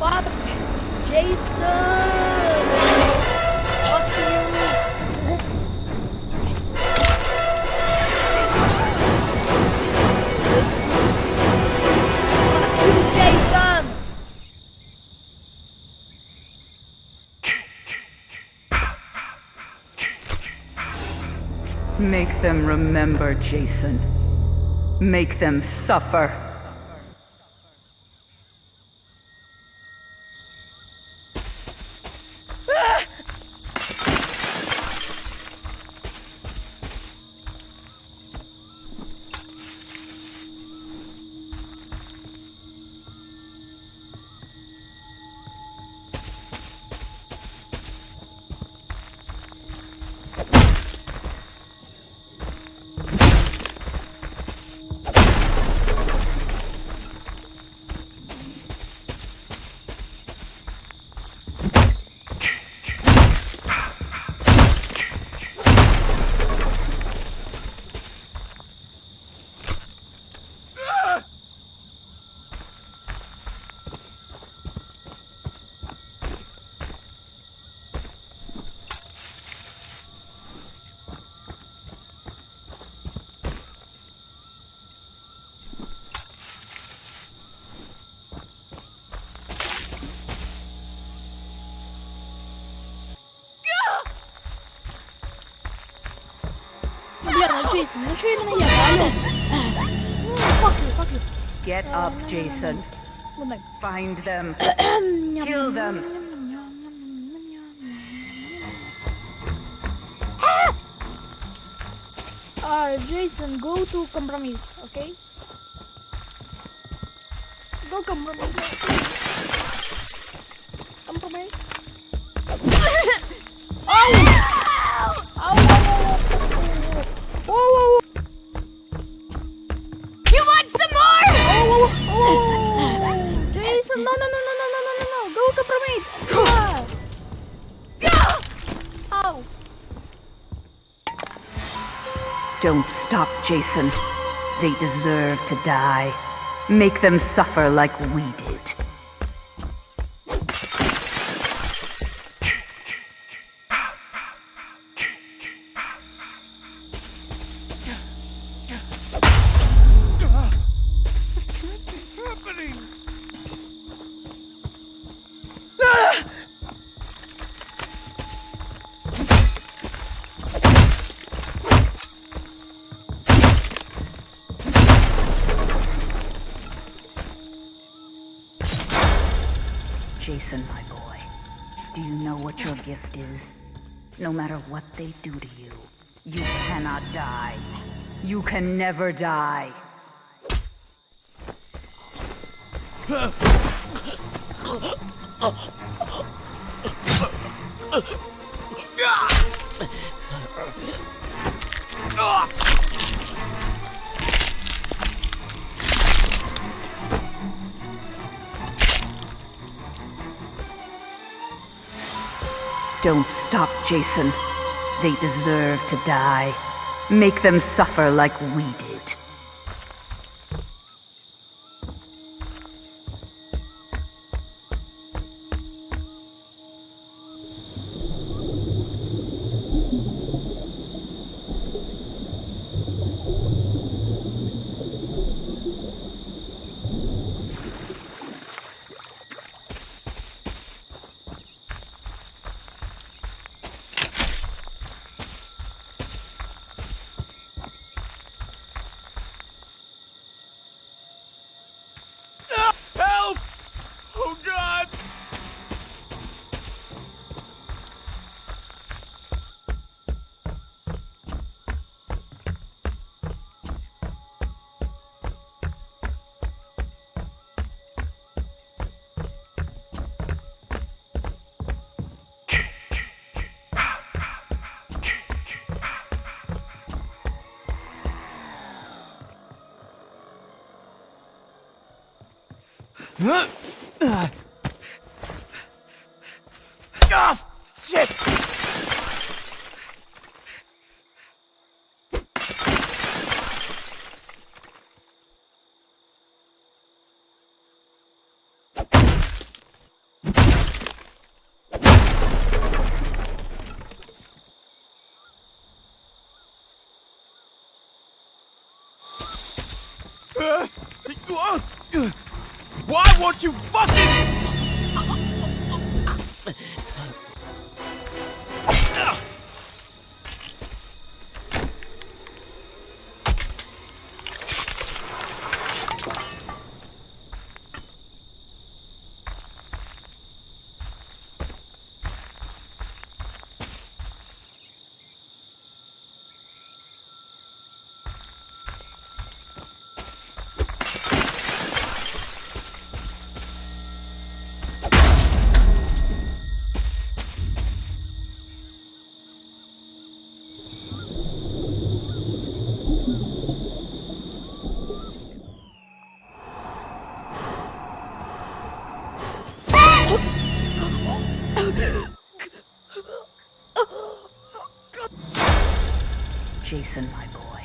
Fuck! Jason! Fuck you! Make them remember, Jason. Make them suffer. Jason. You're treating me Fuck you, fuck you. Get uh, up, Jason. Find them. Kill them. Uh, Jason, go to compromise, okay? Go compromise now. Compromise. oh! Whoa! Whoa! Whoa! You want some more? Oh, oh, oh, Jason, no, no, no, no, no, no, no, no, no. Go compromise. Ah. Ow. Don't stop, Jason. They deserve to die. Make them suffer like we Jason, my boy, do you know what your gift is? No matter what they do to you, you cannot die. You can never die. Ah! Don't stop, Jason. They deserve to die. Make them suffer like we did. Ah, oh, shit! Ah! Why won't you fucking... Jason, my boy,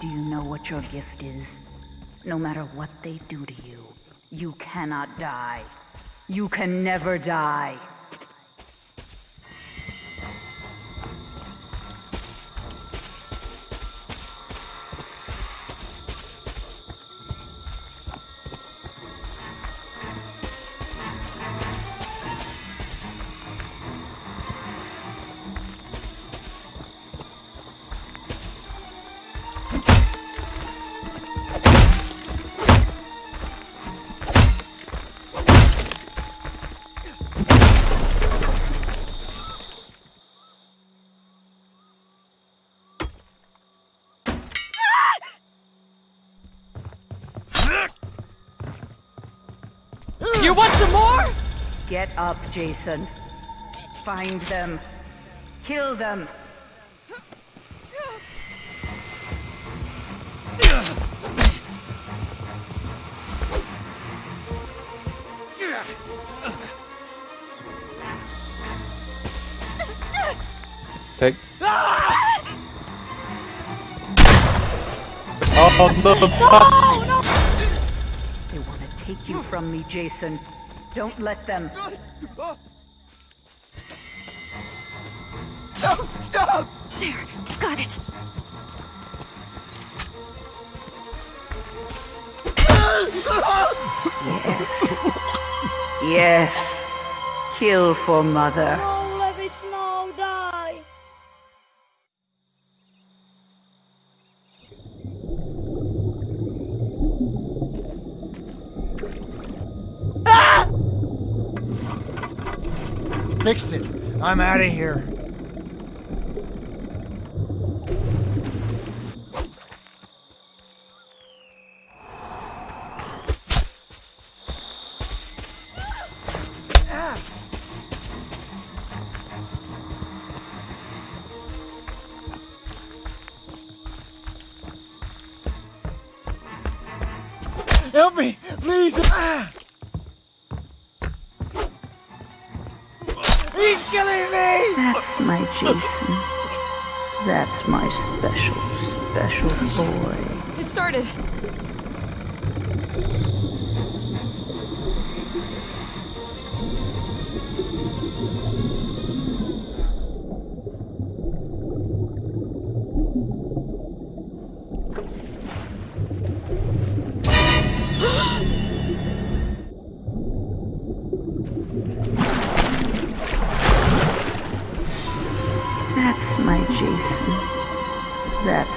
do you know what your gift is? No matter what they do to you, you cannot die. You can never die. You want some more? Get up, Jason. Find them. Kill them. Take. Oh no! From me, Jason. Don't let them. No, stop! There, got it. Yes. Kill for mother. Fixed it. I'm out of here. Help me, please! Ah! My Jason. That's my special, special boy. It started.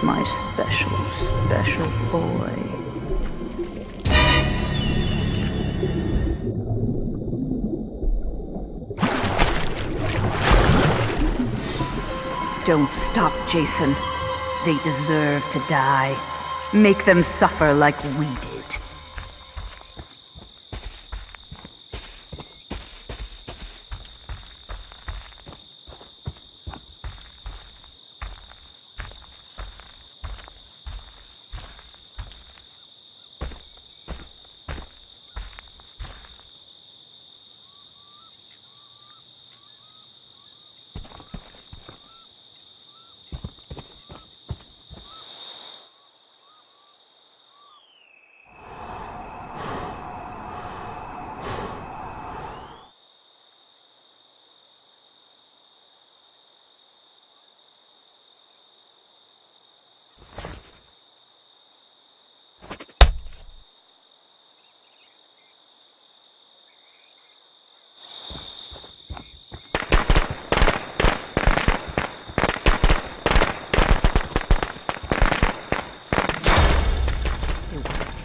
My special, special boy. Don't stop, Jason. They deserve to die. Make them suffer like we did.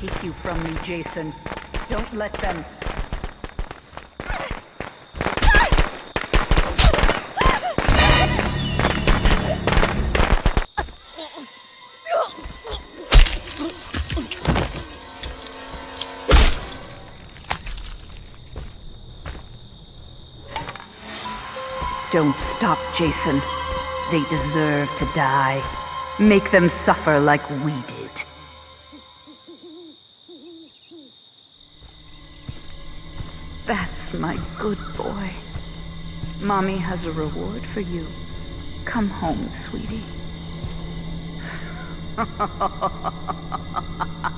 You from me, Jason. Don't let them. Don't stop, Jason. They deserve to die. Make them suffer like we did. My good boy. Mommy has a reward for you. Come home, sweetie.